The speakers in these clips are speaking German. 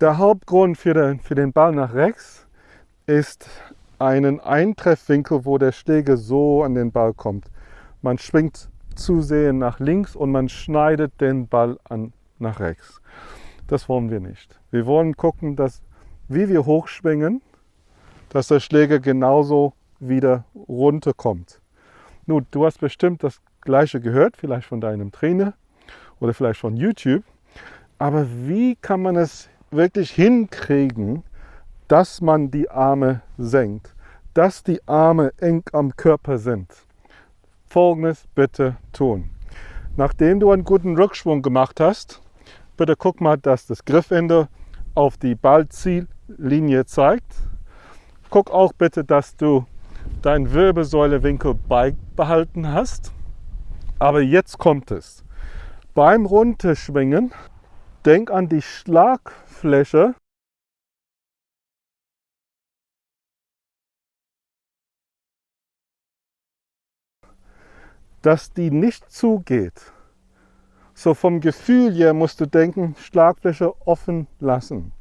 Der Hauptgrund für den, für den Ball nach rechts ist einen Eintreffwinkel, wo der Schläger so an den Ball kommt. Man schwingt zu sehr nach links und man schneidet den Ball an nach rechts. Das wollen wir nicht. Wir wollen gucken, dass wie wir hochschwingen, dass der Schläger genauso wieder runterkommt. Nun, du hast bestimmt das gleiche gehört, vielleicht von deinem Trainer oder vielleicht von YouTube. Aber wie kann man es wirklich hinkriegen, dass man die Arme senkt, dass die Arme eng am Körper sind? Folgendes bitte tun. Nachdem du einen guten Rückschwung gemacht hast, bitte guck mal, dass das Griffende auf die Ballziellinie zeigt. Guck auch bitte, dass du deinen Wirbelsäulewinkel beibehalten hast. Aber jetzt kommt es. Beim Runterschwingen, denk an die Schlagfläche dass die nicht zugeht. So vom Gefühl her musst du denken, Schlagfläche offen lassen.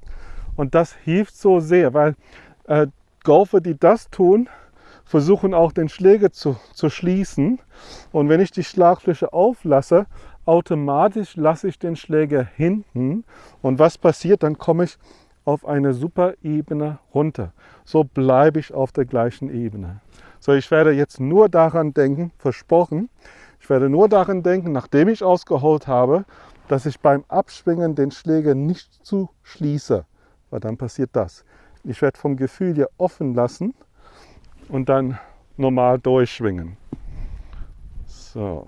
Und das hilft so sehr, weil äh, Golfer, die das tun, versuchen auch den Schläger zu, zu schließen. Und wenn ich die Schlagfläche auflasse, automatisch lasse ich den Schläger hinten. Und was passiert? Dann komme ich auf eine super Ebene runter. So bleibe ich auf der gleichen Ebene. So, ich werde jetzt nur daran denken, versprochen, ich werde nur daran denken, nachdem ich ausgeholt habe, dass ich beim Abschwingen den Schläger nicht zu schließe, weil dann passiert das. Ich werde vom Gefühl hier offen lassen und dann normal durchschwingen. So.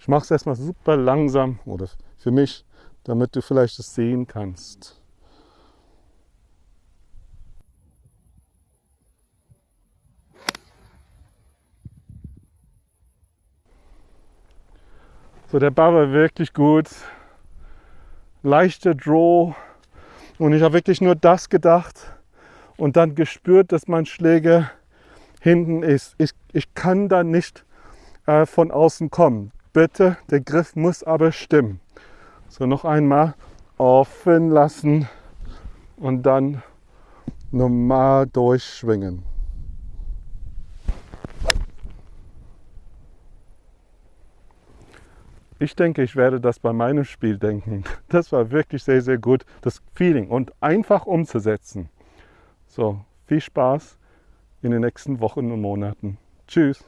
Ich mache es erstmal super langsam oder für mich, damit du vielleicht es sehen kannst. So, der Ball war wirklich gut. Leichter Draw. Und ich habe wirklich nur das gedacht und dann gespürt, dass mein Schläger hinten ist. Ich, ich kann da nicht äh, von außen kommen. Bitte, der Griff muss aber stimmen. So, noch einmal offen lassen und dann normal durchschwingen. Ich denke, ich werde das bei meinem Spiel denken. Das war wirklich sehr, sehr gut, das Feeling und einfach umzusetzen. So, viel Spaß in den nächsten Wochen und Monaten. Tschüss.